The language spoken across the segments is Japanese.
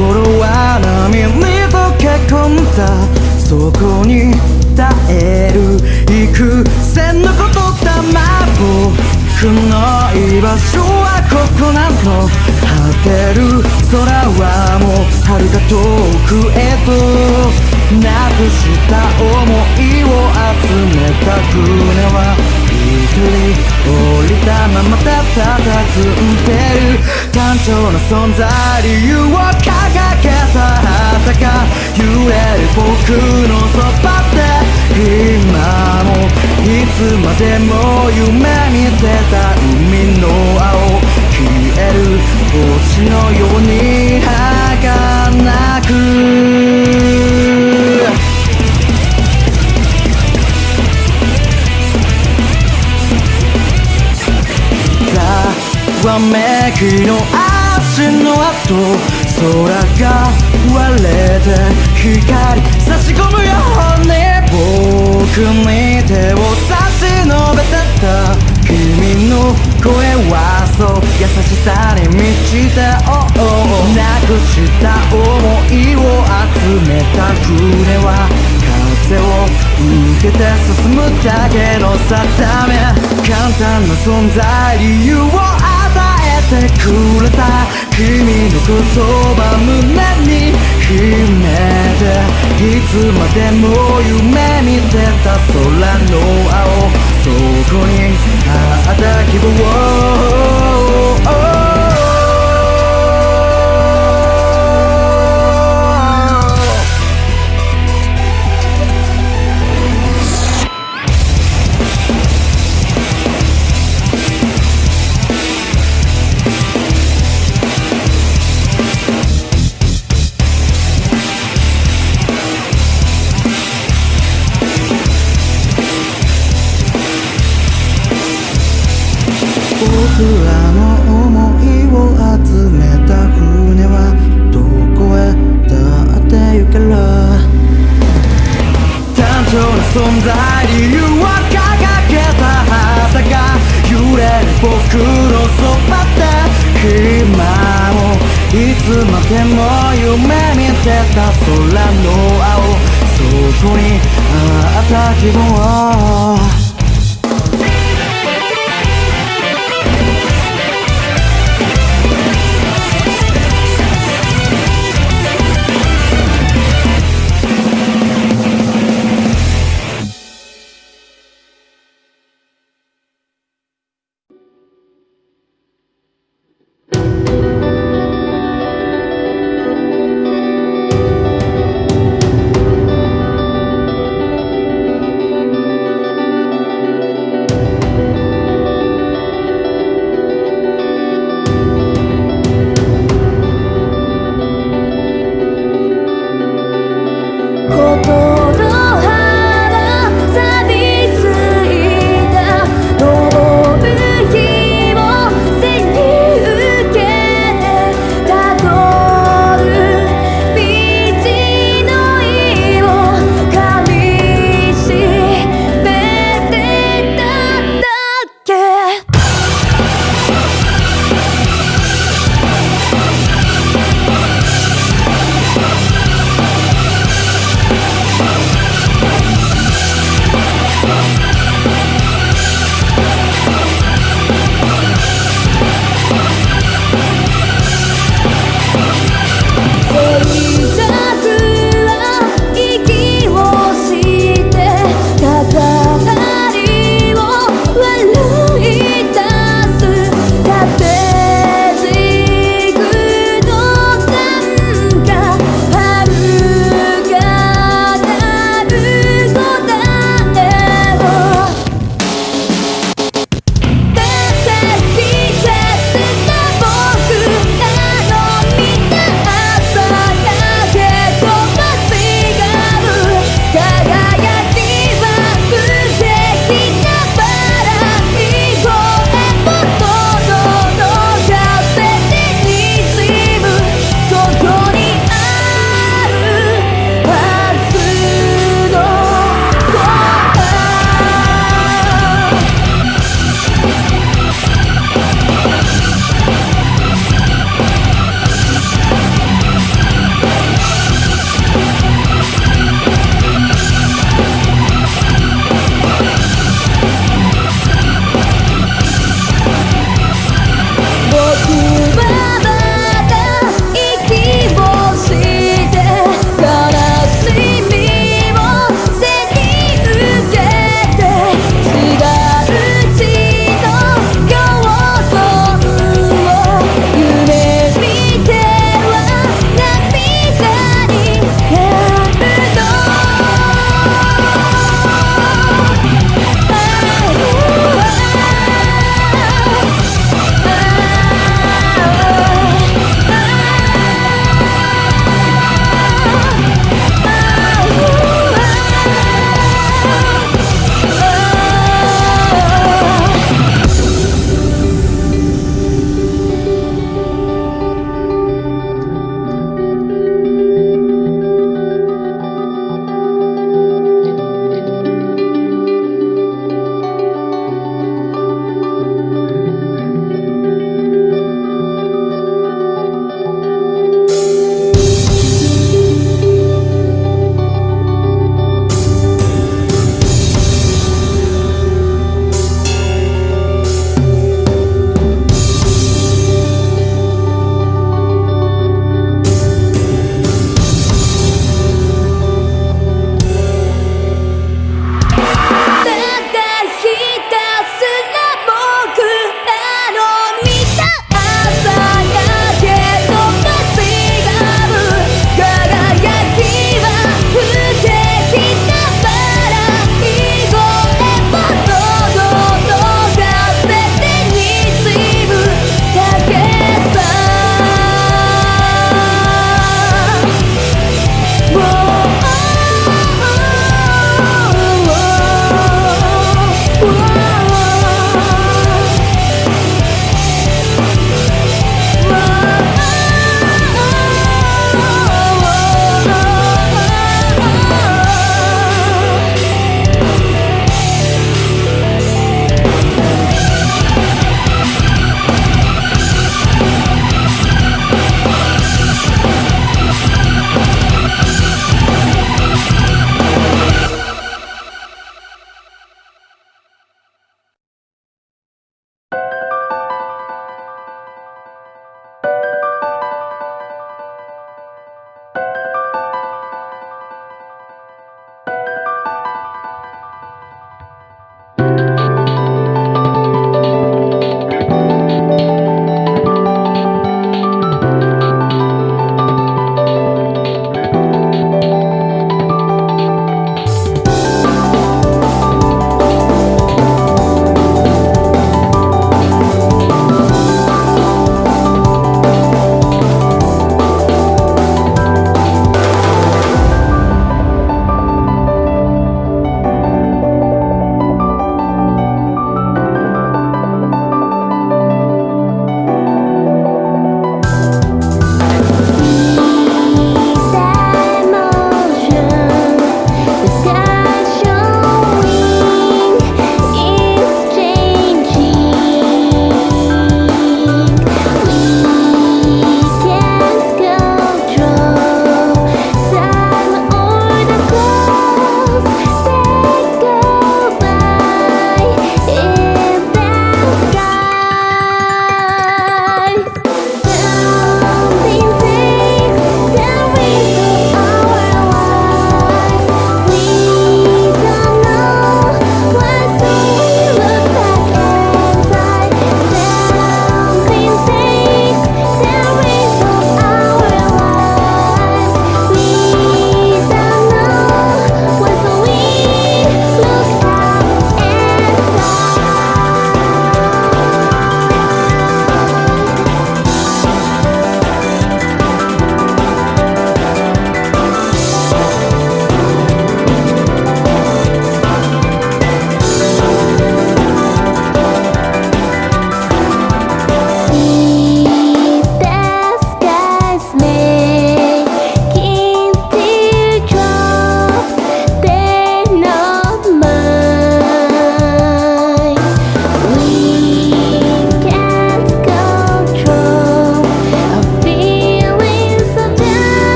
心は波に溶け込んだそこに耐える幾千のことだま僕の居場所はここなの果てる空はもう遥か遠くへとなくした想いを集めた船は一人降りたままたたたずんでる単調な存在理由を掲げた旗が揺れる僕のそばで今もいつまでも夢に出た海の青消える星のように儚くわめきの足の跡空が割れて光差し込むよ。うに僕に手を差し伸べてた君の声はそう優しさに満ちた、oh、なくした思いを集めた船は風を受けて進むだけの定め。簡単な存在理由をてくれた君の言葉胸に秘めていつまでも夢見てた空の青。そこにあった希望。つまでも夢見てた空の青。そこにあった希望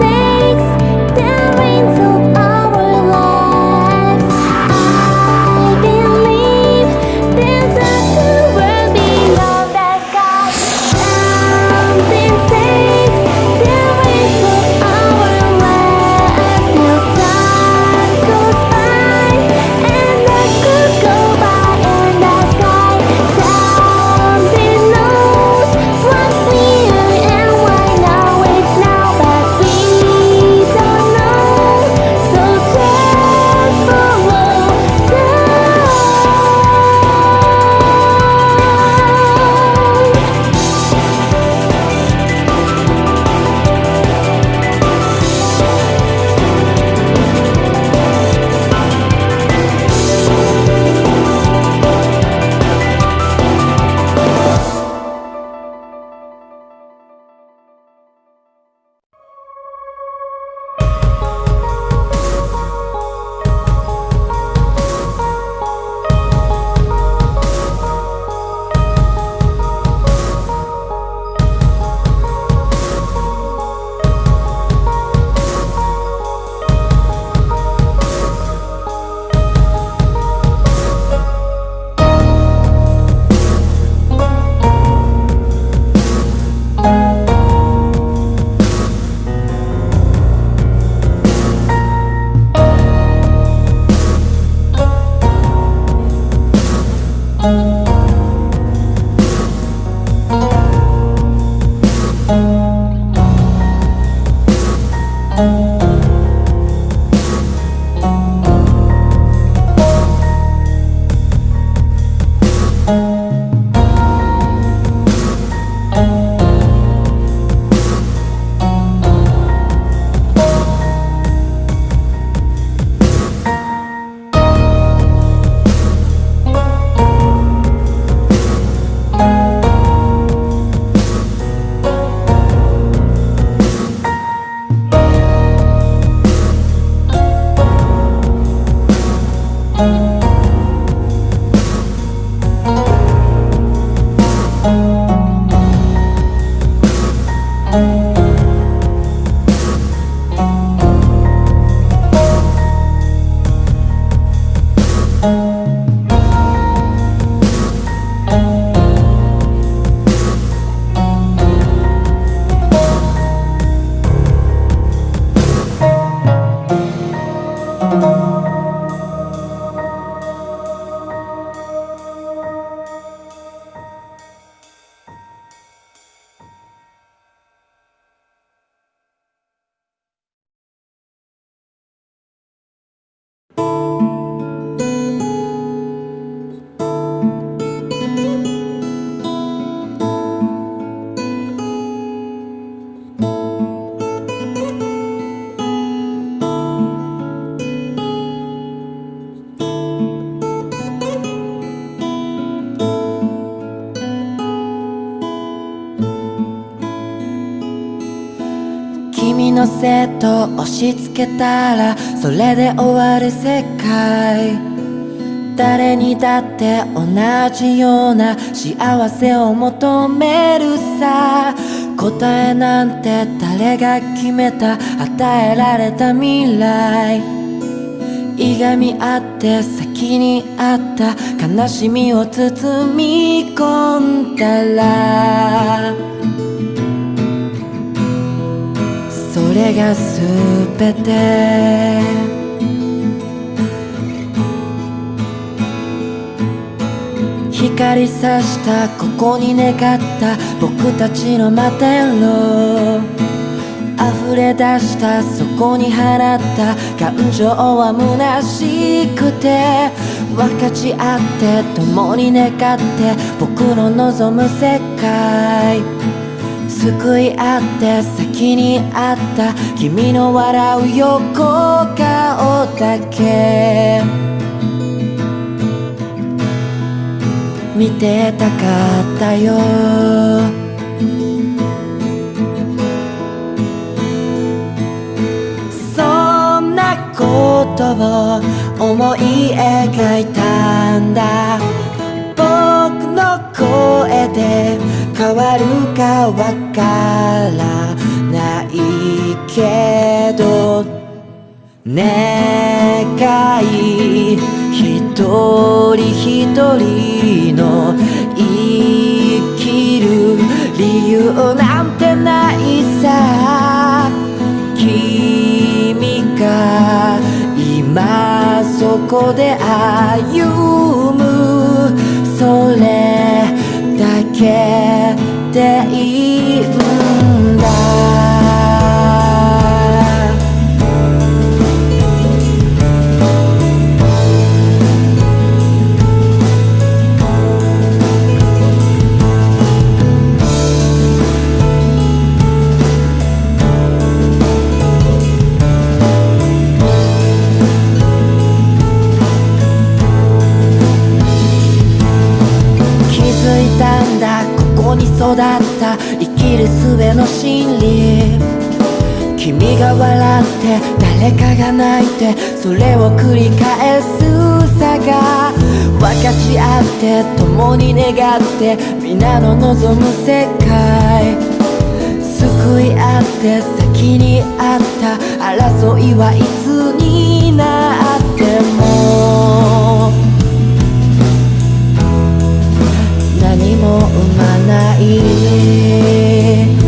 say のせと押し付けたらそれで終わる世界。誰にだって同じような幸せを求めるさ。答えなんて誰が決めた与えられた未来。いがみ合って先にあった悲しみを包み込んだられが全て。光さしたここに願った。僕たちの摩天楼溢れ出したそこに放った。感情は虚しくて。分かち合って共に願って。僕の望む世界。救い合って先にあった君の笑う横顔だけ。見てたかったよ。そんなことを思い描いたんだ。僕の声で変わるかわからないけど願い一人一人の生きる理由なんてないさ。君が今そこで歩む。それだけ。でいの真理君が笑って誰かが泣いてそれを繰り返すさが分かち合って共に願って皆の望む世界救い合って先にあった争いはいつになっても何も生まない